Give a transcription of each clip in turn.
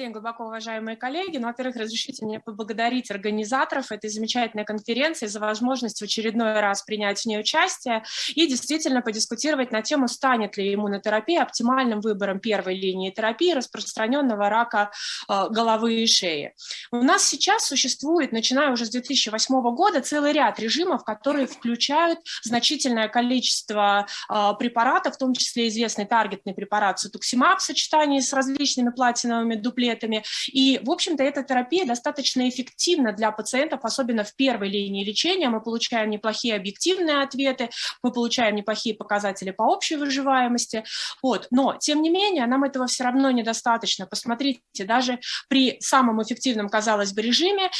день, глубоко уважаемые коллеги. Ну, во-первых, разрешите мне поблагодарить организаторов этой замечательной конференции за возможность в очередной раз принять в ней участие и действительно подискутировать на тему, станет ли иммунотерапия оптимальным выбором первой линии терапии распространенного рака э, головы и шеи. У нас сейчас существует, начиная уже с 2008 года, целый ряд режимов, которые включают значительное количество э, препаратов, в том числе известный таргетный препарат сутуксимаб в сочетании с различными платиновыми дуплетами, дуплетами. И, в общем-то, эта терапия достаточно эффективна для пациентов, особенно в первой линии лечения. Мы получаем неплохие объективные ответы, мы получаем неплохие показатели по общей выживаемости. Вот. Но, тем не менее, нам этого все равно недостаточно. Посмотрите, даже при самом эффективном, казалось бы, режиме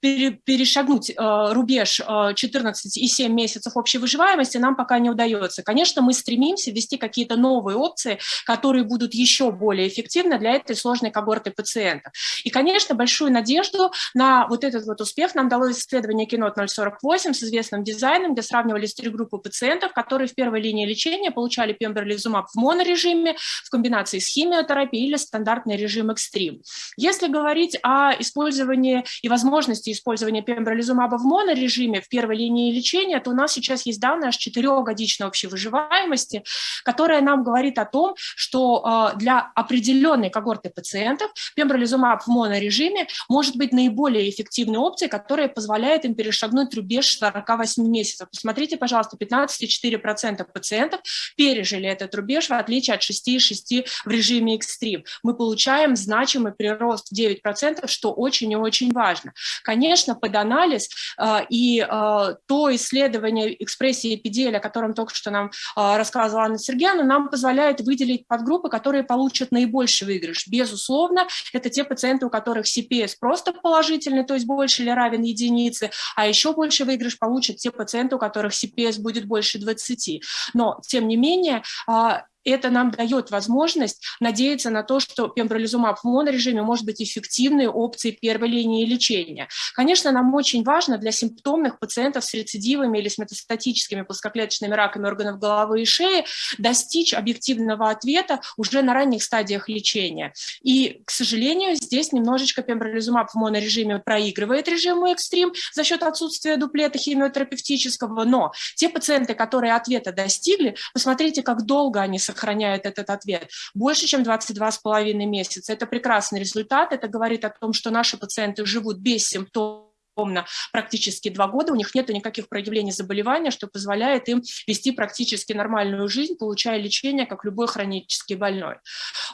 перешагнуть э, рубеж 14,7 э, месяцев общей выживаемости нам пока не удается. Конечно, мы стремимся ввести какие-то новые опции, которые будут еще более эффективны для этой сложной когорты пациентов. И, конечно, большую надежду на вот этот вот успех нам дало исследование Кинот 048 с известным дизайном, где сравнивались три группы пациентов, которые в первой линии лечения получали пембролизумаб в монорежиме в комбинации с химиотерапией или стандартный режим экстрим. Если говорить о использовании и возможности возможности использования пембролизумаба в монорежиме в первой линии лечения, то у нас сейчас есть данные аж 4-годичной общей выживаемости, которая нам говорит о том, что э, для определенной когорты пациентов пембролизумаб в монорежиме может быть наиболее эффективной опцией, которая позволяет им перешагнуть рубеж 48 месяцев. Посмотрите, пожалуйста, 15,4% пациентов пережили этот рубеж, в отличие от 6,6% в режиме экстрим. Мы получаем значимый прирост в 9%, что очень и очень важно. Конечно, конечно, под анализ а, и а, то исследование экспрессии эпиделия, о котором только что нам а, рассказывала Анна Сергеевна, нам позволяет выделить подгруппы, которые получат наибольший выигрыш. Безусловно, это те пациенты, у которых CPS просто положительный, то есть больше или равен единице, а еще больше выигрыш получат те пациенты, у которых CPS будет больше 20. Но, тем не менее, это нам дает возможность надеяться на то, что пембролизумаб в монорежиме может быть эффективной опцией первой линии лечения. Конечно, нам очень важно для симптомных пациентов с рецидивами или с метастатическими плоскоклеточными раками органов головы и шеи достичь объективного ответа уже на ранних стадиях лечения. И, к сожалению, здесь немножечко пембролизумаб в монорежиме проигрывает режиму экстрим за счет отсутствия дуплета химиотерапевтического, но те пациенты, которые ответа достигли, посмотрите, как долго они сохраняют этот ответ. Больше, чем 22,5 месяца. Это прекрасный результат. Это говорит о том, что наши пациенты живут без симптомов ровно практически два года, у них нет никаких проявлений заболевания, что позволяет им вести практически нормальную жизнь, получая лечение, как любой хронический больной.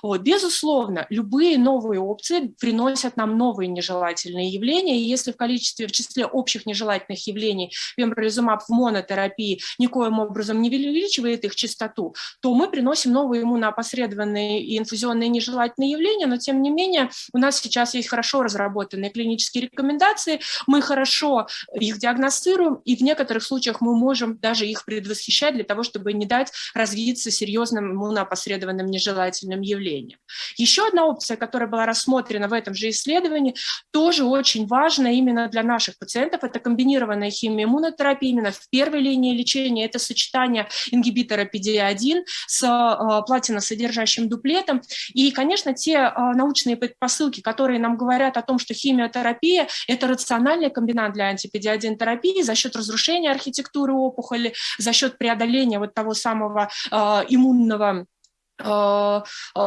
Вот. Безусловно, любые новые опции приносят нам новые нежелательные явления, и если в количестве, в числе общих нежелательных явлений пембролизумаб в монотерапии никоим образом не увеличивает их частоту, то мы приносим новые иммуноопосредованные и инфузионные нежелательные явления, но тем не менее у нас сейчас есть хорошо разработанные клинические рекомендации, мы хорошо их диагностируем, и в некоторых случаях мы можем даже их предвосхищать для того, чтобы не дать развиться серьезным иммуноопосредованным нежелательным явлениям. Еще одна опция, которая была рассмотрена в этом же исследовании, тоже очень важна именно для наших пациентов, это комбинированная химиоиммунотерапия именно в первой линии лечения, это сочетание ингибитора PD-1 с э, платиносодержащим дуплетом. И, конечно, те э, научные предпосылки, которые нам говорят о том, что химиотерапия – это рациональная идеальный комбинант для антипедиадин терапии за счет разрушения архитектуры опухоли, за счет преодоления вот того самого э, иммунного э, э,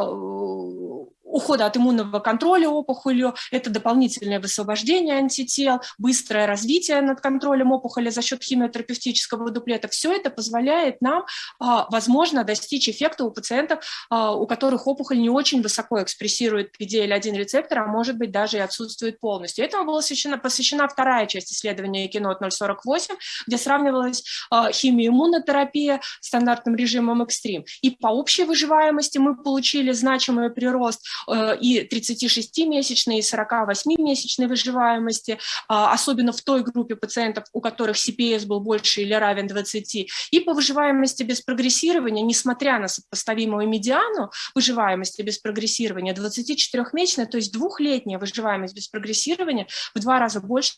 ухода от иммунного контроля опухолью, это дополнительное высвобождение антител, быстрое развитие над контролем опухоли за счет химиотерапевтического дуплета. Все это позволяет нам, а, возможно, достичь эффекта у пациентов, а, у которых опухоль не очень высоко экспрессирует PDL-1 рецептор, а может быть даже и отсутствует полностью. Этому была посвящена, посвящена вторая часть исследования Кинот 048, где сравнивалась а, химиоиммунотерапия стандартным режимом экстрим. И по общей выживаемости мы получили значимый прирост и 36-месячной, и 48-месячной выживаемости, а, особенно в той группе пациентов, у которых CPS был больше или равен 20, и по выживаемости без прогрессирования, несмотря на сопоставимую медиану выживаемости без прогрессирования, 24-месячная, то есть двухлетняя выживаемость без прогрессирования в два раза больше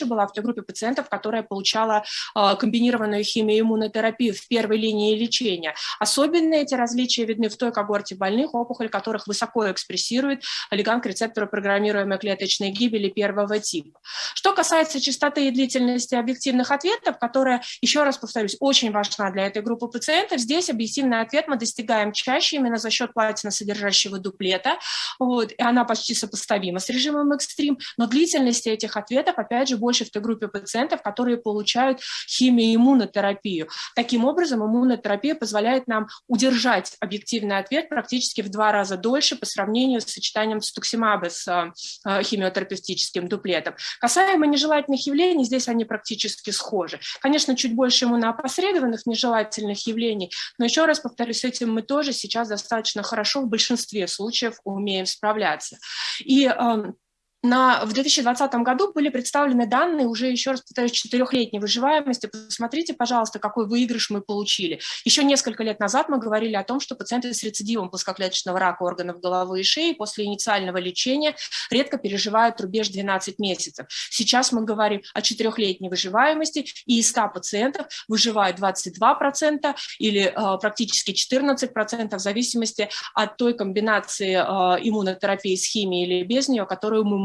была в той группе пациентов, которая получала э, комбинированную химиоиммунотерапию в первой линии лечения. Особенно эти различия видны в той когорте больных, опухоль которых высоко экспрессирует лиганг рецептора программируемой клеточной гибели первого типа. Что касается частоты и длительности объективных ответов, которая, еще раз повторюсь, очень важна для этой группы пациентов, здесь объективный ответ мы достигаем чаще именно за счет платиносодержащего дуплета, вот, и она почти сопоставима с режимом экстрим, но длительность этих ответов, опять же, больше в той группе пациентов, которые получают химиоиммунотерапию. Таким образом, иммунотерапия позволяет нам удержать объективный ответ практически в два раза дольше по сравнению с сочетанием стуксимаба с э, химиотерапевтическим дуплетом. Касаемо нежелательных явлений, здесь они практически схожи. Конечно, чуть больше иммуноопосредованных нежелательных явлений, но еще раз повторюсь, с этим мы тоже сейчас достаточно хорошо в большинстве случаев умеем справляться. И эм, на, в 2020 году были представлены данные уже, еще раз повторюсь, четырехлетней выживаемости. Посмотрите, пожалуйста, какой выигрыш мы получили. Еще несколько лет назад мы говорили о том, что пациенты с рецидивом плоскоклеточного рака органов головы и шеи после инициального лечения редко переживают рубеж 12 месяцев. Сейчас мы говорим о четырехлетней выживаемости, и из 100 пациентов выживают 22% или э, практически 14% в зависимости от той комбинации э, иммунотерапии с химией или без нее, которую мы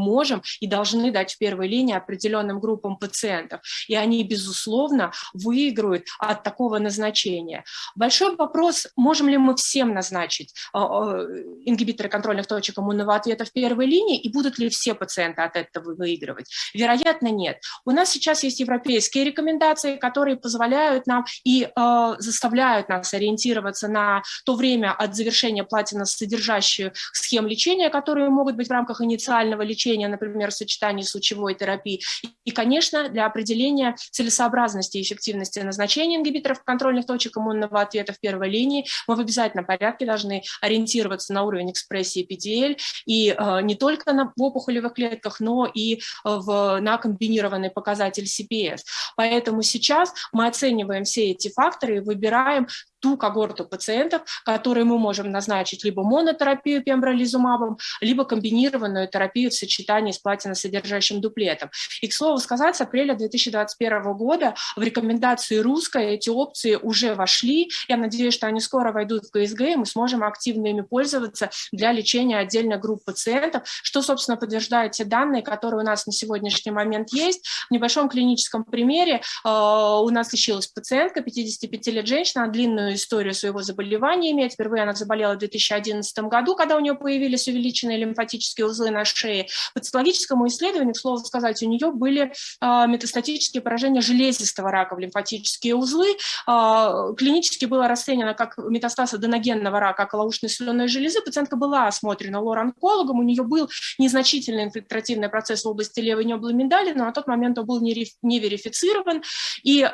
и должны дать в первой линии определенным группам пациентов. И они, безусловно, выиграют от такого назначения. Большой вопрос, можем ли мы всем назначить а, а, ингибиторы контрольных точек иммунного ответа в первой линии, и будут ли все пациенты от этого выигрывать? Вероятно, нет. У нас сейчас есть европейские рекомендации, которые позволяют нам и э, заставляют нас ориентироваться на то время от завершения платина содержащих схем лечения, которые могут быть в рамках инициального лечения, лечения, например, в сочетании с лучевой терапией. И, конечно, для определения целесообразности и эффективности назначения ингибиторов контрольных точек иммунного ответа в первой линии мы в обязательном порядке должны ориентироваться на уровень экспрессии PDL и э, не только на, в опухолевых клетках, но и э, в, на комбинированный показатель CPS. Поэтому сейчас мы оцениваем все эти факторы и выбираем ту когорту пациентов, которые мы можем назначить либо монотерапию пембролизумабом, либо комбинированную терапию в сочетании с платиносодержащим дуплетом. И, к слову сказать, с апреля 2021 года в рекомендации русской эти опции уже вошли. Я надеюсь, что они скоро войдут в КСГ, и мы сможем активно ими пользоваться для лечения отдельных групп пациентов, что, собственно, подтверждают те данные, которые у нас на сегодняшний момент есть. В небольшом клиническом примере э, у нас лечилась пациентка, 55 лет женщина, длинную длинную историю своего заболевания имеет. Впервые она заболела в 2011 году, когда у нее появились увеличенные лимфатические узлы на шее. По цитологическому исследованию, к слову сказать, у нее были э, метастатические поражения железистого рака в лимфатические узлы. Э, клинически было расценено как метастаз аденогенного рака околоушной слюнной железы. Пациентка была осмотрена лор-онкологом, у нее был незначительный инфильтративный процесс в области левой неблы миндали, но на тот момент он был не, верифицирован. И э,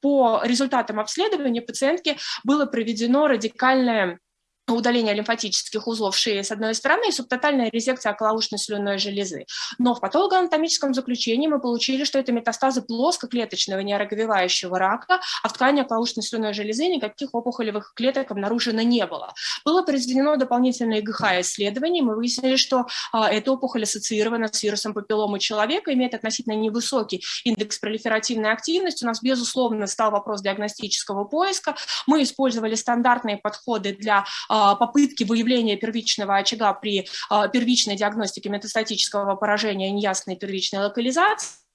по результатам обследования пациент пациентки было проведено радикальное удаление лимфатических узлов шеи с одной стороны и субтотальная резекция околоушной слюнной железы. Но в патологоанатомическом заключении мы получили, что это метастазы плоскоклеточного нейроговевающего рака, а в ткани околоушной слюнной железы никаких опухолевых клеток обнаружено не было. Было произведено дополнительное ГХ-исследование, мы выяснили, что а, эта опухоль ассоциирована с вирусом папилломы человека, имеет относительно невысокий индекс пролиферативной активности. У нас, безусловно, стал вопрос диагностического поиска. Мы использовали стандартные подходы для а, попытки выявления первичного очага при а, первичной диагностике метастатического поражения неясной первичной локализации,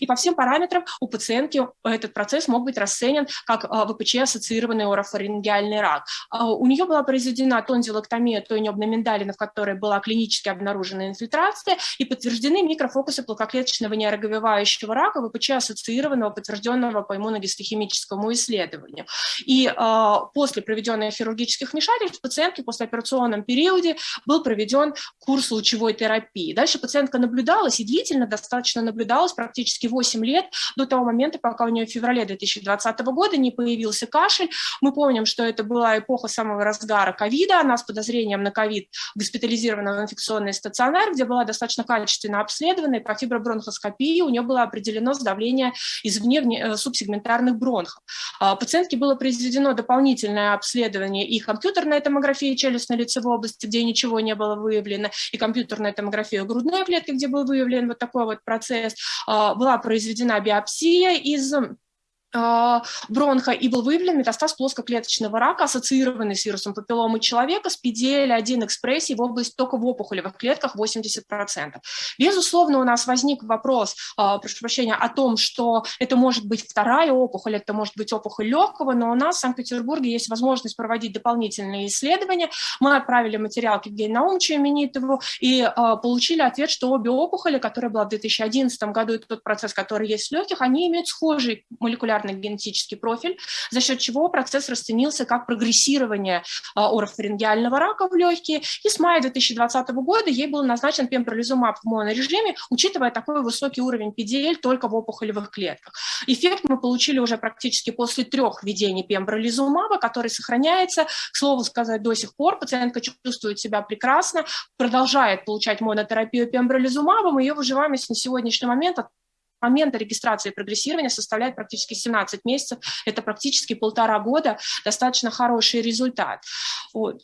и по всем параметрам у пациентки этот процесс мог быть расценен как а, ВПЧ ассоциированный орофарингеальный рак. А, у нее была произведена тонзилоктомия той небной миндалины, в которой была клинически обнаружена инфильтрация, и подтверждены микрофокусы плакоклеточного нейроговевающего рака ВПЧ ассоциированного, подтвержденного по иммуногистохимическому исследованию. И э, после проведенных хирургических вмешательств в пациентке после операционном периоде был проведен курс лучевой терапии. Дальше пациентка наблюдалась и длительно достаточно наблюдалась практически 8 лет до того момента, пока у нее в феврале 2020 года не появился кашель. Мы помним, что это была эпоха самого разгара ковида, она с подозрением на ковид госпитализирована в инфекционный стационар, где была достаточно качественно обследована, и по фибробронхоскопии у нее было определено сдавление извне э, субсегментарных бронхов. А, пациентке было произведено дополнительное обследование и компьютерная томография челюстно-лицевой области, где ничего не было выявлено, и компьютерная томография грудной клетки, где был выявлен вот такой вот процесс. Была произведена биопсия из а, бронха и был выявлен метастаз плоскоклеточного рака, ассоциированный с вирусом папилломы человека с PDL-1 экспрессией в области только в опухолевых клетках 80%. Безусловно, у нас возник вопрос, а, прошу прощения, о том, что это может быть вторая опухоль, это может быть опухоль легкого, но у нас в Санкт-Петербурге есть возможность проводить дополнительные исследования. Мы отправили материал к Евгению Наумовичу Именитову и а, получили ответ, что обе опухоли, которая была в 2011 году, и тот процесс, который есть в легких, они имеют схожий молекулярный молекулярный генетический профиль, за счет чего процесс расценился как прогрессирование а, орофарингеального рака в легкие. И с мая 2020 года ей был назначен пембролизумаб в монорежиме, учитывая такой высокий уровень PDL только в опухолевых клетках. Эффект мы получили уже практически после трех введений пембролизумаба, который сохраняется, к слову сказать, до сих пор. Пациентка чувствует себя прекрасно, продолжает получать монотерапию пембролизумабом, ее выживаемость на сегодняшний момент момента регистрации и прогрессирования составляет практически 17 месяцев, это практически полтора года, достаточно хороший результат.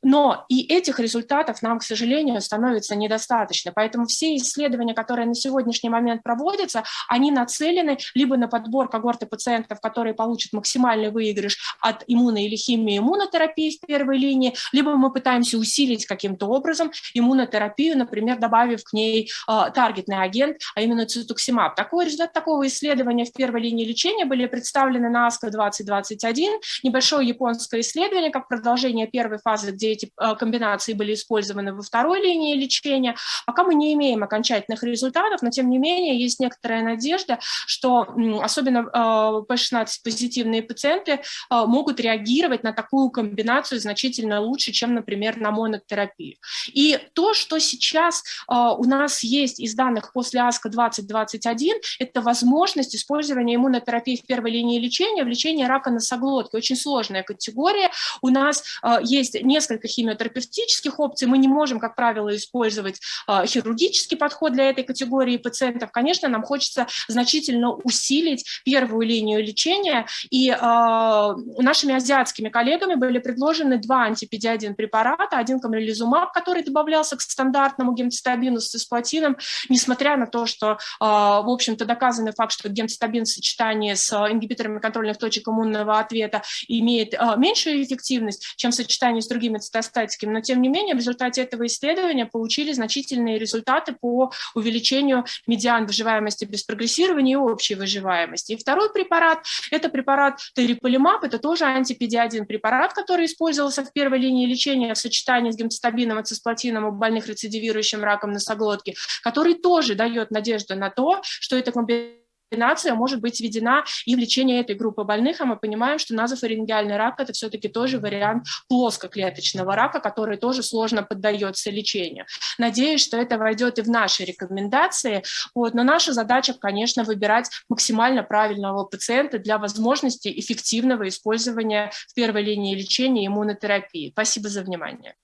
Но и этих результатов нам, к сожалению, становится недостаточно, поэтому все исследования, которые на сегодняшний момент проводятся, они нацелены либо на подбор когорты пациентов, которые получат максимальный выигрыш от иммуно- или химии иммунотерапии в первой линии, либо мы пытаемся усилить каким-то образом иммунотерапию, например, добавив к ней э, таргетный агент, а именно цитуксимаб. Такой результат Результаты такого исследования в первой линии лечения были представлены на АСКО 2021, небольшое японское исследование, как продолжение первой фазы, где эти э, комбинации были использованы во второй линии лечения. Пока мы не имеем окончательных результатов, но тем не менее есть некоторая надежда, что особенно P16-позитивные э, пациенты э, могут реагировать на такую комбинацию значительно лучше, чем, например, на монотерапию. И то, что сейчас у нас есть из данных после АСКО 2021, это это возможность использования иммунотерапии в первой линии лечения в лечении рака носоглотки. Очень сложная категория. У нас э, есть несколько химиотерапевтических опций. Мы не можем, как правило, использовать э, хирургический подход для этой категории пациентов. Конечно, нам хочется значительно усилить первую линию лечения. И э, нашими азиатскими коллегами были предложены два антипедиадин препарата. Один камрелизумаб, который добавлялся к стандартному гемцитабину с цисплатином, несмотря на то, что, в общем-то, доказано доказанный факт, что гемцитабин в сочетании с э, ингибиторами контрольных точек иммунного ответа имеет э, меньшую эффективность, чем в сочетании с другими цитостатиками, но тем не менее в результате этого исследования получили значительные результаты по увеличению медиан выживаемости без прогрессирования и общей выживаемости. И второй препарат – это препарат териполимаб, это тоже антипедиадин препарат, который использовался в первой линии лечения в сочетании с гемцитабином и цисплатином у больных рецидивирующим раком носоглотки, который тоже дает надежду на то, что эта комбинация комбинация может быть введена и в лечение этой группы больных, а мы понимаем, что назофарингеальный рак – это все-таки тоже вариант плоскоклеточного рака, который тоже сложно поддается лечению. Надеюсь, что это войдет и в наши рекомендации, вот, но наша задача, конечно, выбирать максимально правильного пациента для возможности эффективного использования в первой линии лечения иммунотерапии. Спасибо за внимание.